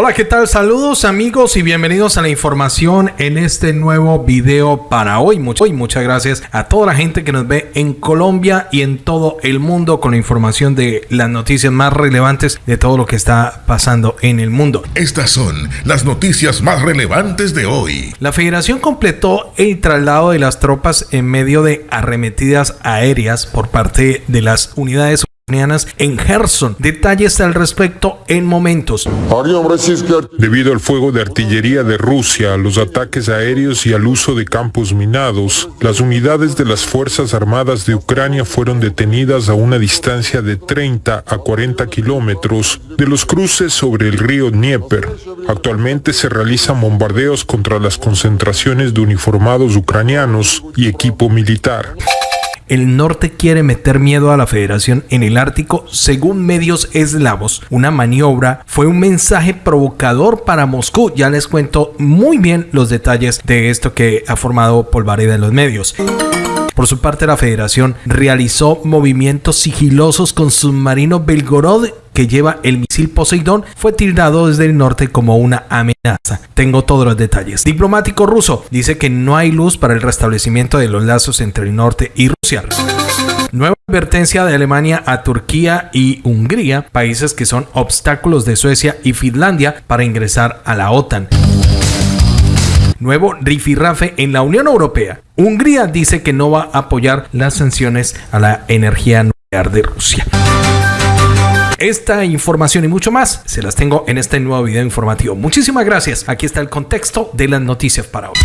Hola, ¿qué tal? Saludos amigos y bienvenidos a la información en este nuevo video para hoy. y muchas gracias a toda la gente que nos ve en Colombia y en todo el mundo con la información de las noticias más relevantes de todo lo que está pasando en el mundo. Estas son las noticias más relevantes de hoy. La federación completó el traslado de las tropas en medio de arremetidas aéreas por parte de las unidades en Gerson. Detalles al respecto en momentos. Debido al fuego de artillería de Rusia, los ataques aéreos y al uso de campos minados, las unidades de las Fuerzas Armadas de Ucrania fueron detenidas a una distancia de 30 a 40 kilómetros de los cruces sobre el río Dnieper. Actualmente se realizan bombardeos contra las concentraciones de uniformados ucranianos y equipo militar el norte quiere meter miedo a la federación en el Ártico según medios eslavos. Una maniobra fue un mensaje provocador para Moscú. Ya les cuento muy bien los detalles de esto que ha formado Polvareda en los medios. Por su parte, la federación realizó movimientos sigilosos con submarino Belgorod que lleva el misil Poseidón fue tildado desde el norte como una amenaza. Tengo todos los detalles. Diplomático ruso dice que no hay luz para el restablecimiento de los lazos entre el norte y Rusia. Nueva advertencia de Alemania a Turquía y Hungría, países que son obstáculos de Suecia y Finlandia para ingresar a la OTAN nuevo rifirrafe en la Unión Europea. Hungría dice que no va a apoyar las sanciones a la energía nuclear de Rusia. Esta información y mucho más se las tengo en este nuevo video informativo. Muchísimas gracias. Aquí está el contexto de las noticias para hoy.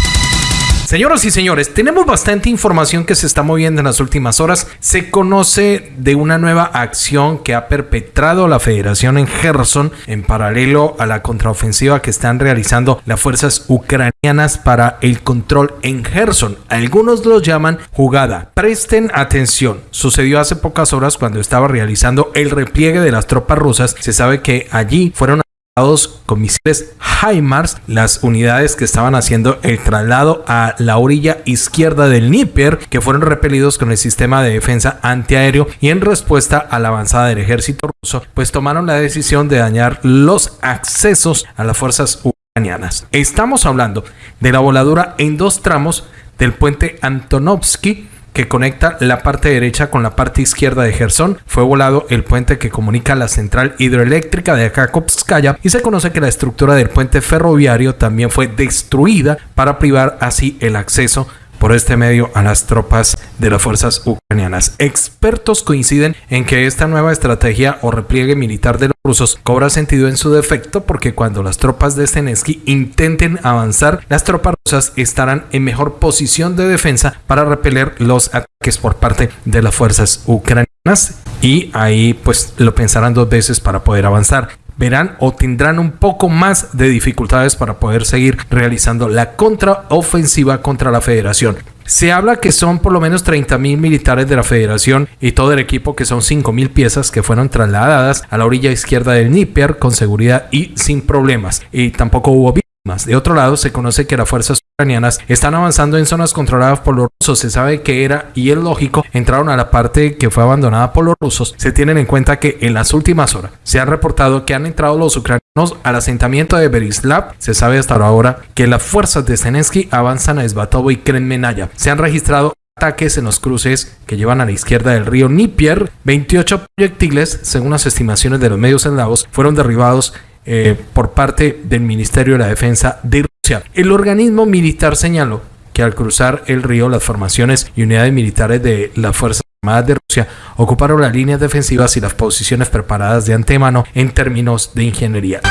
Señoras y señores, tenemos bastante información que se está moviendo en las últimas horas. Se conoce de una nueva acción que ha perpetrado la Federación en Gerson en paralelo a la contraofensiva que están realizando las fuerzas ucranianas para el control en Gerson. Algunos lo llaman jugada. Presten atención. Sucedió hace pocas horas cuando estaba realizando el repliegue de las tropas rusas. Se sabe que allí fueron con misiles HIMARS, las unidades que estaban haciendo el traslado a la orilla izquierda del Níper, que fueron repelidos con el sistema de defensa antiaéreo y en respuesta a la avanzada del ejército ruso, pues tomaron la decisión de dañar los accesos a las fuerzas ucranianas. Estamos hablando de la voladura en dos tramos del puente Antonovsky que conecta la parte derecha con la parte izquierda de Gerson. Fue volado el puente que comunica la central hidroeléctrica de Akakovskaya y se conoce que la estructura del puente ferroviario también fue destruida para privar así el acceso por este medio a las tropas de las fuerzas ucranianas. Expertos coinciden en que esta nueva estrategia o repliegue militar de los rusos cobra sentido en su defecto porque cuando las tropas de Zelensky intenten avanzar, las tropas rusas estarán en mejor posición de defensa para repeler los ataques por parte de las fuerzas ucranianas y ahí pues lo pensarán dos veces para poder avanzar verán o tendrán un poco más de dificultades para poder seguir realizando la contraofensiva contra la federación. Se habla que son por lo menos 30 mil militares de la federación y todo el equipo que son 5 mil piezas que fueron trasladadas a la orilla izquierda del Níper con seguridad y sin problemas. Y tampoco hubo víctimas. De otro lado, se conoce que las fuerzas ucranianas están avanzando en zonas controladas por los rusos. Se sabe que era, y es lógico, entraron a la parte que fue abandonada por los rusos. Se tienen en cuenta que en las últimas horas se ha reportado que han entrado los ucranianos al asentamiento de Berislav. Se sabe hasta ahora que las fuerzas de Zelensky avanzan a Svatovo y Krenmenaya. Se han registrado ataques en los cruces que llevan a la izquierda del río Nipier. 28 proyectiles, según las estimaciones de los medios eslavos, fueron derribados eh, por parte del Ministerio de la Defensa de Rusia. El organismo militar señaló que al cruzar el río las formaciones y unidades militares de las Fuerzas Armadas de Rusia ocuparon las líneas defensivas y las posiciones preparadas de antemano en términos de ingeniería.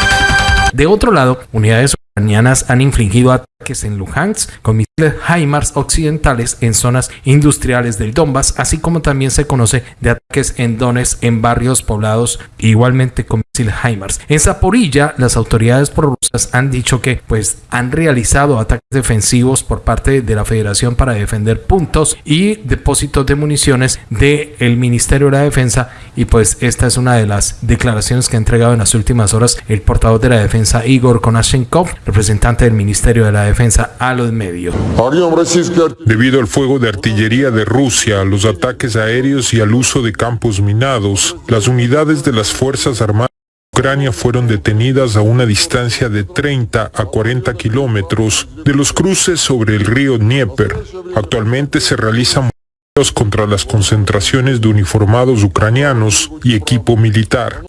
De otro lado, unidades ucranianas han infligido ataques en Luhansk con misiles HIMARS occidentales en zonas industriales del Donbass, así como también se conoce de ataques en Donetsk en barrios poblados igualmente con misiles HIMARS. En Zaporilla, las autoridades prorrusas han dicho que pues han realizado ataques defensivos por parte de la Federación para defender puntos y depósitos de municiones del Ministerio de la Defensa y pues esta es una de las declaraciones que ha entregado en las últimas horas el portavoz de la defensa Igor Konashenkov representante del Ministerio de la Defensa a los medios. Debido al fuego de artillería de Rusia, los ataques aéreos y al uso de campos minados, las unidades de las Fuerzas Armadas Ucrania fueron detenidas a una distancia de 30 a 40 kilómetros de los cruces sobre el río Dnieper. Actualmente se realizan contra las concentraciones de uniformados ucranianos y equipo militar.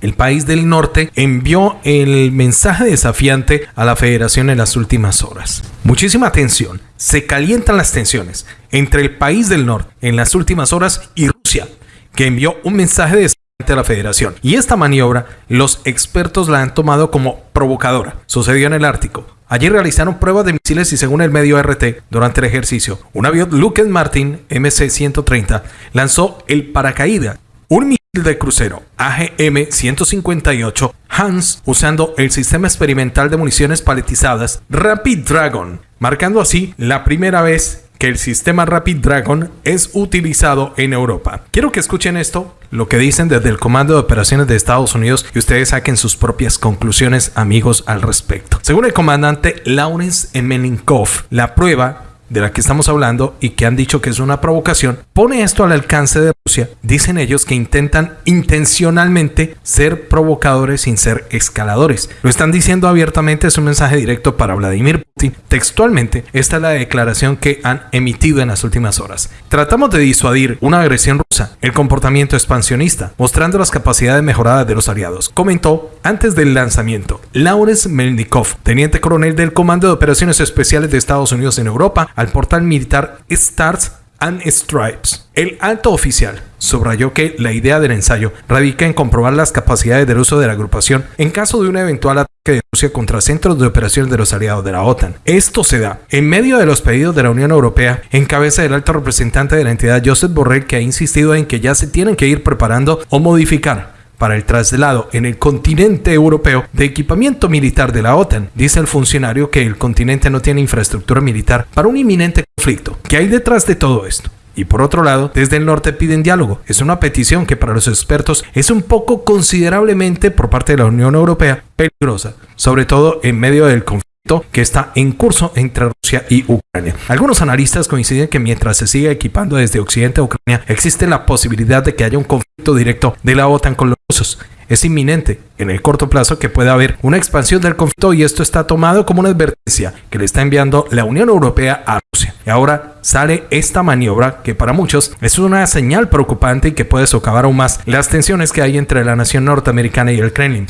El país del norte envió el mensaje desafiante a la federación en las últimas horas. Muchísima tensión, se calientan las tensiones entre el país del norte en las últimas horas y Rusia, que envió un mensaje desafiante a la federación. Y esta maniobra los expertos la han tomado como provocadora. Sucedió en el Ártico. Allí realizaron pruebas de misiles y según el medio RT, durante el ejercicio, un avión Lockheed Martin MC-130 lanzó el paracaídas, un misil de crucero AGM-158 Hans usando el sistema experimental de municiones paletizadas Rapid Dragon, marcando así la primera vez que el sistema Rapid Dragon es utilizado en Europa. Quiero que escuchen esto, lo que dicen desde el Comando de Operaciones de Estados Unidos y ustedes saquen sus propias conclusiones, amigos, al respecto. Según el comandante Lawrence Meninkov, la prueba de la que estamos hablando y que han dicho que es una provocación, pone esto al alcance de Dicen ellos que intentan intencionalmente ser provocadores sin ser escaladores. Lo están diciendo abiertamente, es un mensaje directo para Vladimir Putin. Textualmente, esta es la declaración que han emitido en las últimas horas. Tratamos de disuadir una agresión rusa, el comportamiento expansionista, mostrando las capacidades mejoradas de los aliados, comentó antes del lanzamiento Lawrence Melnikov, teniente coronel del Comando de Operaciones Especiales de Estados Unidos en Europa, al portal militar Stars and Stripes. El alto oficial subrayó que la idea del ensayo radica en comprobar las capacidades del uso de la agrupación en caso de un eventual ataque de Rusia contra centros de operaciones de los aliados de la OTAN. Esto se da en medio de los pedidos de la Unión Europea en cabeza del alto representante de la entidad Joseph Borrell que ha insistido en que ya se tienen que ir preparando o modificar para el traslado en el continente europeo de equipamiento militar de la OTAN. Dice el funcionario que el continente no tiene infraestructura militar para un inminente conflicto. ¿Qué hay detrás de todo esto? Y por otro lado, desde el norte piden diálogo. Es una petición que para los expertos es un poco considerablemente por parte de la Unión Europea peligrosa, sobre todo en medio del conflicto que está en curso entre Y Ucrania. Algunos analistas coinciden que mientras se sigue equipando desde Occidente a Ucrania, existe la posibilidad de que haya un conflicto directo de la OTAN con los rusos. Es inminente en el corto plazo que pueda haber una expansión del conflicto y esto está tomado como una advertencia que le está enviando la Unión Europea a Rusia. Y ahora sale esta maniobra que para muchos es una señal preocupante y que puede socavar aún más las tensiones que hay entre la nación norteamericana y el Kremlin.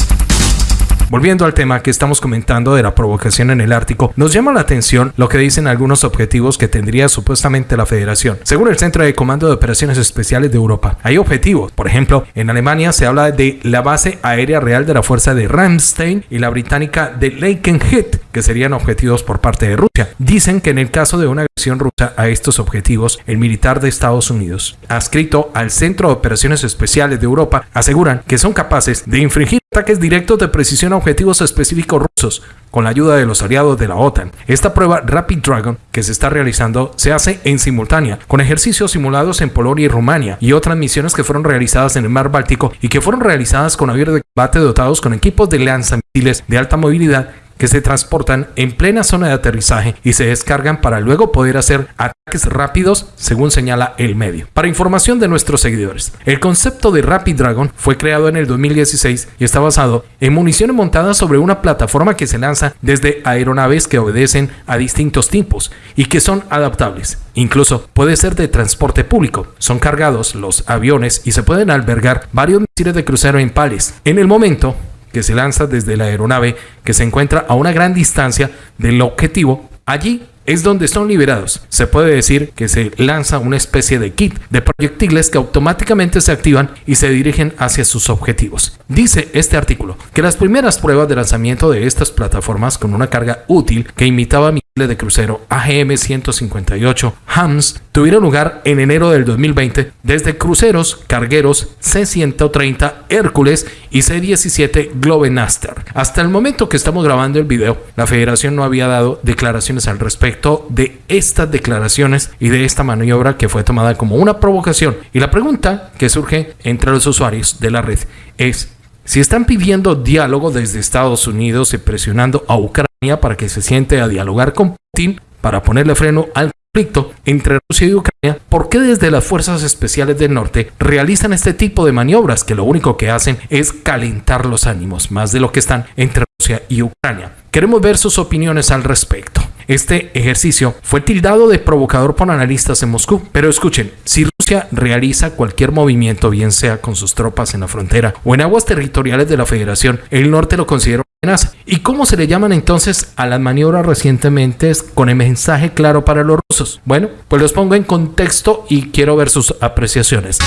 Volviendo al tema que estamos comentando de la provocación en el Ártico, nos llama la atención lo que dicen algunos objetivos que tendría supuestamente la Federación. Según el Centro de Comando de Operaciones Especiales de Europa, hay objetivos. Por ejemplo, en Alemania se habla de la base aérea real de la Fuerza de Ramstein y la británica de Lakenhead, que serían objetivos por parte de Rusia. Dicen que en el caso de una agresión rusa a estos objetivos, el militar de Estados Unidos, adscrito al Centro de Operaciones Especiales de Europa, aseguran que son capaces de infringir ataques directos de precisión a objetivos específicos rusos con la ayuda de los aliados de la OTAN. Esta prueba Rapid Dragon que se está realizando se hace en simultánea con ejercicios simulados en Polonia y Rumania y otras misiones que fueron realizadas en el mar Báltico y que fueron realizadas con aviones de combate dotados con equipos de lanzamisiles de alta movilidad que se transportan en plena zona de aterrizaje y se descargan para luego poder hacer ataques rápidos, según señala el medio. Para información de nuestros seguidores, el concepto de Rapid Dragon fue creado en el 2016 y está basado en municiones montadas sobre una plataforma que se lanza desde aeronaves que obedecen a distintos tipos y que son adaptables. Incluso puede ser de transporte público. Son cargados los aviones y se pueden albergar varios misiles de crucero en pales. En el momento que se lanza desde la aeronave que se encuentra a una gran distancia del objetivo, allí es donde son liberados. Se puede decir que se lanza una especie de kit de proyectiles que automáticamente se activan y se dirigen hacia sus objetivos. Dice este artículo que las primeras pruebas de lanzamiento de estas plataformas con una carga útil que imitaba de crucero AGM-158 Hams tuvieron lugar en enero del 2020 desde cruceros cargueros C-130 Hércules y C-17 Globenaster. Hasta el momento que estamos grabando el video, la federación no había dado declaraciones al respecto de estas declaraciones y de esta maniobra que fue tomada como una provocación. Y la pregunta que surge entre los usuarios de la red es si están pidiendo diálogo desde Estados Unidos y presionando a Ucrania para que se siente a dialogar con Putin para ponerle freno al conflicto entre Rusia y Ucrania, ¿por qué desde las fuerzas especiales del norte realizan este tipo de maniobras que lo único que hacen es calentar los ánimos, más de lo que están entre Rusia y Ucrania? Queremos ver sus opiniones al respecto. Este ejercicio fue tildado de provocador por analistas en Moscú, pero escuchen, si Rusia realiza cualquier movimiento, bien sea con sus tropas en la frontera o en aguas territoriales de la Federación, el norte lo considera ¿Y cómo se le llaman entonces a las maniobras recientemente con el mensaje claro para los rusos? Bueno, pues los pongo en contexto y quiero ver sus apreciaciones.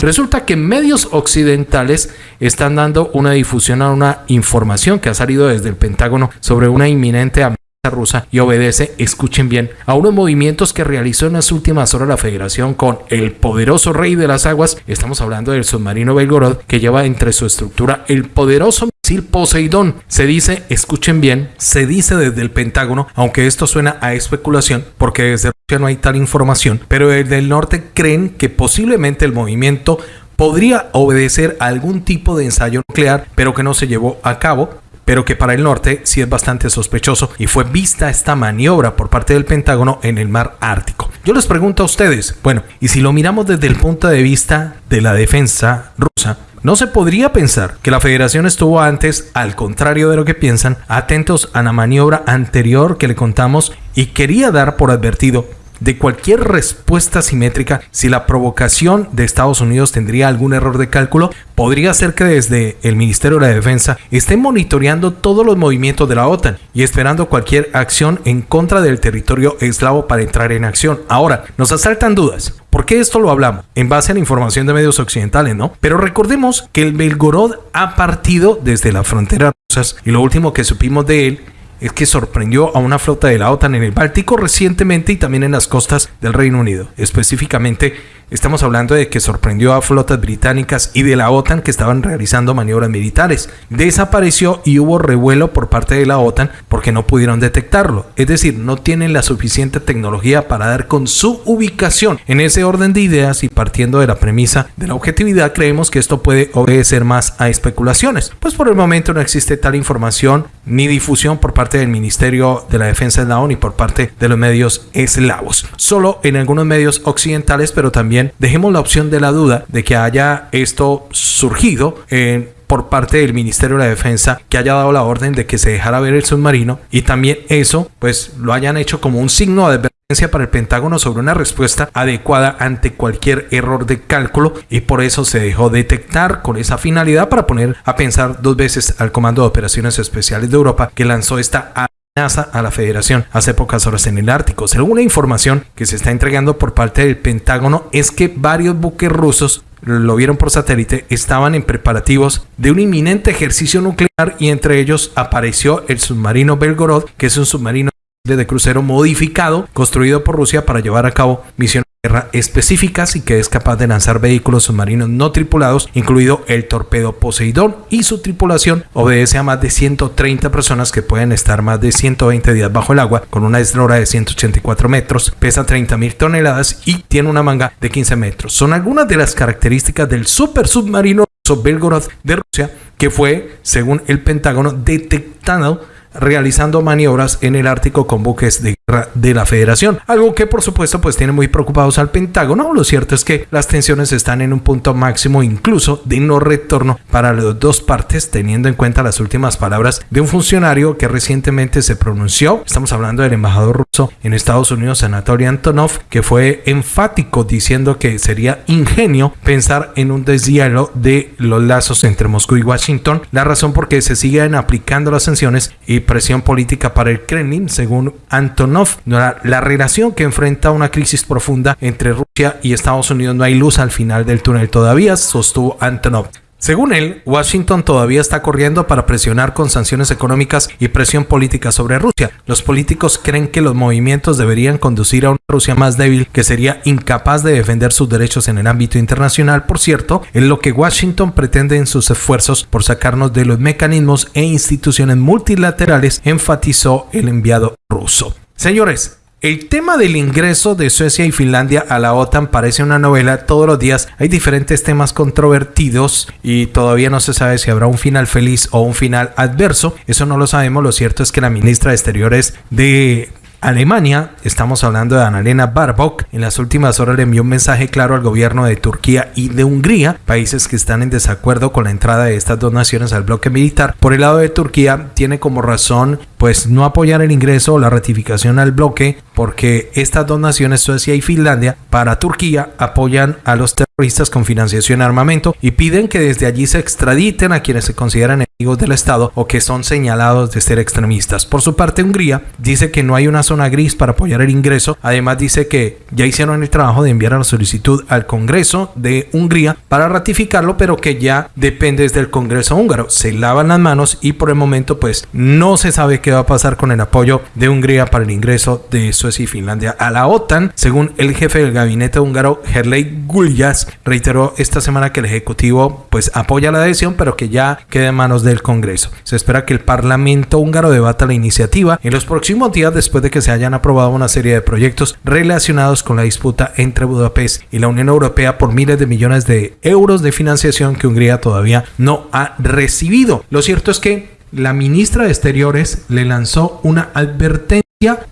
Resulta que medios occidentales están dando una difusión a una información que ha salido desde el Pentágono sobre una inminente amenaza rusa y obedece, escuchen bien, a unos movimientos que realizó en las últimas horas la Federación con el poderoso rey de las aguas. Estamos hablando del submarino Belgorod que lleva entre su estructura el poderoso misil Poseidón. Se dice, escuchen bien, se dice desde el Pentágono, aunque esto suena a especulación porque desde Rusia no hay tal información, pero desde el norte creen que posiblemente el movimiento podría obedecer a algún tipo de ensayo nuclear, pero que no se llevó a cabo pero que para el norte sí es bastante sospechoso y fue vista esta maniobra por parte del Pentágono en el mar Ártico. Yo les pregunto a ustedes, bueno, y si lo miramos desde el punto de vista de la defensa rusa, no se podría pensar que la federación estuvo antes, al contrario de lo que piensan, atentos a la maniobra anterior que le contamos y quería dar por advertido de cualquier respuesta simétrica, si la provocación de Estados Unidos tendría algún error de cálculo, podría ser que desde el Ministerio de la Defensa estén monitoreando todos los movimientos de la OTAN y esperando cualquier acción en contra del territorio eslavo para entrar en acción. Ahora, nos asaltan dudas. ¿Por qué esto lo hablamos? En base a la información de medios occidentales, ¿no? Pero recordemos que el Belgorod ha partido desde la frontera rusa y lo último que supimos de él es que sorprendió a una flota de la OTAN en el Báltico recientemente y también en las costas del Reino Unido. Específicamente Estamos hablando de que sorprendió a flotas británicas y de la OTAN que estaban realizando maniobras militares. Desapareció y hubo revuelo por parte de la OTAN porque no pudieron detectarlo. Es decir, no tienen la suficiente tecnología para dar con su ubicación. En ese orden de ideas y partiendo de la premisa de la objetividad, creemos que esto puede obedecer más a especulaciones. Pues por el momento no existe tal información ni difusión por parte del Ministerio de la Defensa de la ONU y por parte de los medios eslavos. Solo en algunos medios occidentales, pero también dejemos la opción de la duda de que haya esto surgido en por parte del Ministerio de la Defensa que haya dado la orden de que se dejara ver el submarino y también eso pues lo hayan hecho como un signo de advertencia para el Pentágono sobre una respuesta adecuada ante cualquier error de cálculo y por eso se dejó detectar con esa finalidad para poner a pensar dos veces al Comando de Operaciones Especiales de Europa que lanzó esta amenaza a la Federación hace pocas horas en el Ártico. Según la información que se está entregando por parte del Pentágono es que varios buques rusos lo vieron por satélite, estaban en preparativos de un inminente ejercicio nuclear y entre ellos apareció el submarino Belgorod, que es un submarino de crucero modificado construido por Rusia para llevar a cabo misiones específicas y que es capaz de lanzar vehículos submarinos no tripulados, incluido el torpedo Poseidón y su tripulación obedece a más de 130 personas que pueden estar más de 120 días bajo el agua con una eslora de 184 metros, pesa 30 mil toneladas y tiene una manga de 15 metros. Son algunas de las características del super submarino Belgorod de Rusia que fue, según el Pentágono, detectado realizando maniobras en el Ártico con buques de de la Federación. Algo que por supuesto pues tiene muy preocupados al Pentágono. Lo cierto es que las tensiones están en un punto máximo incluso de no retorno para las dos partes teniendo en cuenta las últimas palabras de un funcionario que recientemente se pronunció. Estamos hablando del embajador ruso en Estados Unidos, Anatoly Antonov, que fue enfático diciendo que sería ingenio pensar en un deshielo de los lazos entre Moscú y Washington. La razón por qué se siguen aplicando las sanciones y presión política para el Kremlin, según Antonov. La relación que enfrenta una crisis profunda entre Rusia y Estados Unidos no hay luz al final del túnel todavía, sostuvo Antonov. Según él, Washington todavía está corriendo para presionar con sanciones económicas y presión política sobre Rusia. Los políticos creen que los movimientos deberían conducir a una Rusia más débil que sería incapaz de defender sus derechos en el ámbito internacional. Por cierto, en lo que Washington pretende en sus esfuerzos por sacarnos de los mecanismos e instituciones multilaterales, enfatizó el enviado ruso. Señores, el tema del ingreso de Suecia y Finlandia a la OTAN parece una novela. Todos los días hay diferentes temas controvertidos y todavía no se sabe si habrá un final feliz o un final adverso. Eso no lo sabemos. Lo cierto es que la ministra de Exteriores de Alemania, estamos hablando de Annalena Baerbock, en las últimas horas le envió un mensaje claro al gobierno de Turquía y de Hungría, países que están en desacuerdo con la entrada de estas dos naciones al bloque militar. Por el lado de Turquía, tiene como razón pues no apoyar el ingreso o la ratificación al bloque porque estas dos naciones, Suecia y Finlandia, para Turquía apoyan a los terroristas con financiación y armamento y piden que desde allí se extraditen a quienes se consideran enemigos del Estado o que son señalados de ser extremistas. Por su parte, Hungría dice que no hay una zona gris para apoyar el ingreso. Además, dice que ya hicieron el trabajo de enviar la solicitud al Congreso de Hungría para ratificarlo, pero que ya depende desde el Congreso húngaro. Se lavan las manos y por el momento, pues no se sabe qué va a pasar con el apoyo de Hungría para el ingreso de Suecia y Finlandia a la OTAN. Según el jefe del gabinete húngaro, Herley Gullas, reiteró esta semana que el Ejecutivo pues apoya la adhesión, pero que ya queda en manos del Congreso. Se espera que el Parlamento húngaro debata la iniciativa en los próximos días después de que se hayan aprobado una serie de proyectos relacionados con la disputa entre Budapest y la Unión Europea por miles de millones de euros de financiación que Hungría todavía no ha recibido. Lo cierto es que la ministra de Exteriores le lanzó una advertencia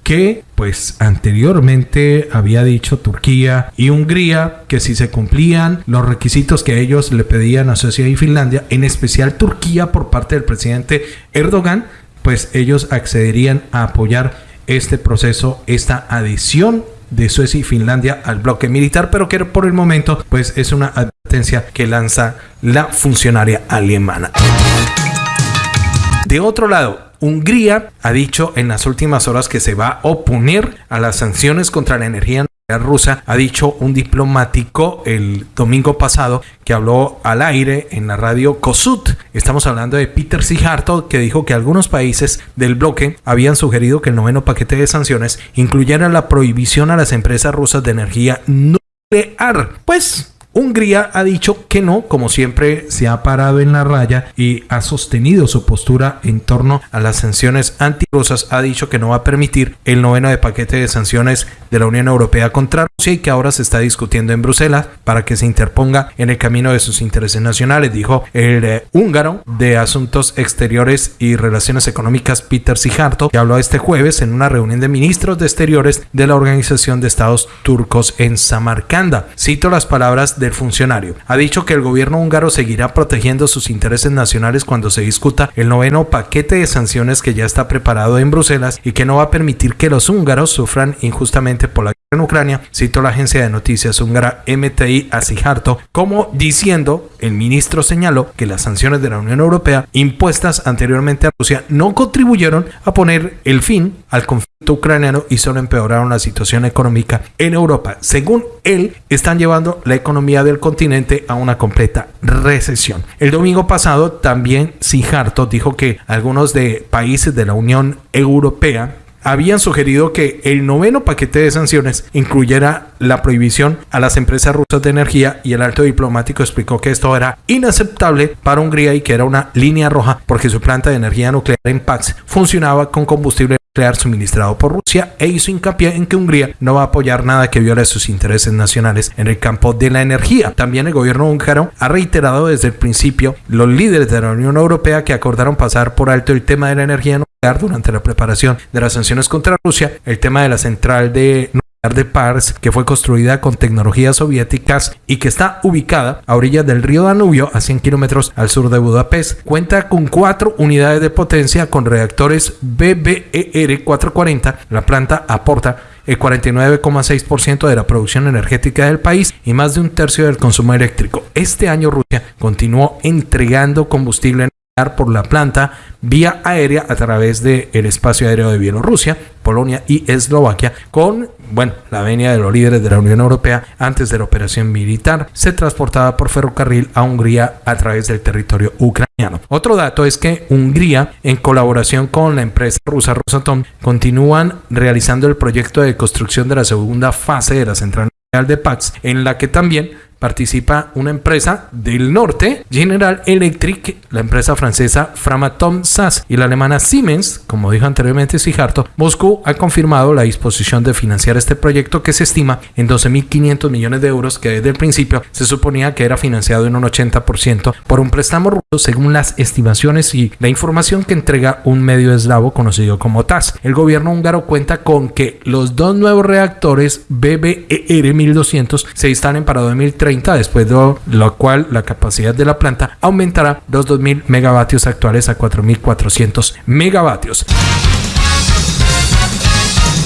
que pues anteriormente había dicho Turquía y Hungría que si se cumplían los requisitos que ellos le pedían a Suecia y Finlandia, en especial Turquía por parte del presidente Erdogan, pues ellos accederían a apoyar este proceso, esta adhesión de Suecia y Finlandia al bloque militar, pero que por el momento pues es una advertencia que lanza la funcionaria alemana. De otro lado, Hungría ha dicho en las últimas horas que se va a oponer a las sanciones contra la energía rusa. Ha dicho un diplomático el domingo pasado que habló al aire en la radio Kosut. Estamos hablando de Peter Sijarto que dijo que algunos países del bloque habían sugerido que el noveno paquete de sanciones incluyera la prohibición a las empresas rusas de energía nuclear. Pues Hungría ha dicho que no, como siempre se ha parado en la raya y ha sostenido su postura en torno a las sanciones antirrusas. Ha dicho que no va a permitir el noveno de paquete de sanciones de la Unión Europea contra Rusia y que ahora se está discutiendo en Bruselas para que se interponga en el camino de sus intereses nacionales, dijo el eh, húngaro de Asuntos Exteriores y Relaciones Económicas Peter Sijarto, que habló este jueves en una reunión de ministros de Exteriores de la Organización de Estados Turcos en Samarcanda. Cito las palabras del funcionario. Ha dicho que el gobierno húngaro seguirá protegiendo sus intereses nacionales cuando se discuta el noveno paquete de sanciones que ya está preparado en Bruselas y que no va a permitir que los húngaros sufran injustamente por la en Ucrania, citó la agencia de noticias húngara MTI a Sijarto, como diciendo, el ministro señaló que las sanciones de la Unión Europea impuestas anteriormente a Rusia no contribuyeron a poner el fin al conflicto ucraniano y solo empeoraron la situación económica en Europa. Según él, están llevando la economía del continente a una completa recesión. El domingo pasado también Sijarto dijo que algunos de países de la Unión Europea habían sugerido que el noveno paquete de sanciones incluyera la prohibición a las empresas rusas de energía y el alto diplomático explicó que esto era inaceptable para Hungría y que era una línea roja porque su planta de energía nuclear en Pax funcionaba con combustible nuclear suministrado por Rusia e hizo hincapié en que Hungría no va a apoyar nada que viole sus intereses nacionales en el campo de la energía. También el gobierno húngaro ha reiterado desde el principio los líderes de la Unión Europea que acordaron pasar por alto el tema de la energía nuclear durante la preparación de las sanciones contra Rusia, el tema de la central de de Pars, que fue construida con tecnologías soviéticas y que está ubicada a orillas del río Danubio, a 100 kilómetros al sur de Budapest. Cuenta con cuatro unidades de potencia con reactores BBER 440. La planta aporta el 49,6% de la producción energética del país y más de un tercio del consumo eléctrico. Este año Rusia continuó entregando combustible por la planta vía aérea a través del espacio aéreo de Bielorrusia, Polonia y Eslovaquia, con bueno, la venia de los líderes de la Unión Europea antes de la operación militar se transportaba por ferrocarril a Hungría a través del territorio ucraniano. Otro dato es que Hungría, en colaboración con la empresa rusa Rosatom, continúan realizando el proyecto de construcción de la segunda fase de la central de Pax, en la que también participa una empresa del norte, General Electric, la empresa francesa Framatom SAS y la alemana Siemens, como dijo anteriormente Sijarto, Moscú ha confirmado la disposición de financiar este proyecto que se estima en 12.500 millones de euros que desde el principio se suponía que era financiado en un 80% por un préstamo ruso según las estimaciones y la información que entrega un medio eslavo conocido como TAS. El gobierno húngaro cuenta con que los dos nuevos reactores BBER 1200 se instalen para 2030, después de lo cual la capacidad de la planta aumentará los 2.000 megavatios actuales a 4.400 megavatios.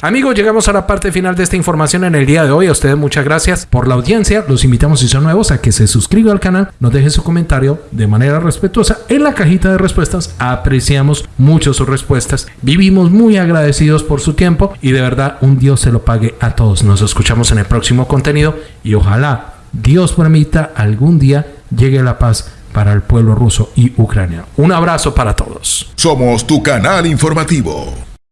Amigos, llegamos a la parte final de esta información en el día de hoy. A ustedes muchas gracias por la audiencia. Los invitamos si son nuevos a que se suscriban al canal, nos dejen su comentario de manera respetuosa en la cajita de respuestas. Apreciamos mucho sus respuestas. Vivimos muy agradecidos por su tiempo y de verdad un Dios se lo pague a todos. Nos escuchamos en el próximo contenido y ojalá Dios permita algún día llegue la paz para el pueblo ruso y Ucrania. Un abrazo para todos. Somos tu canal informativo.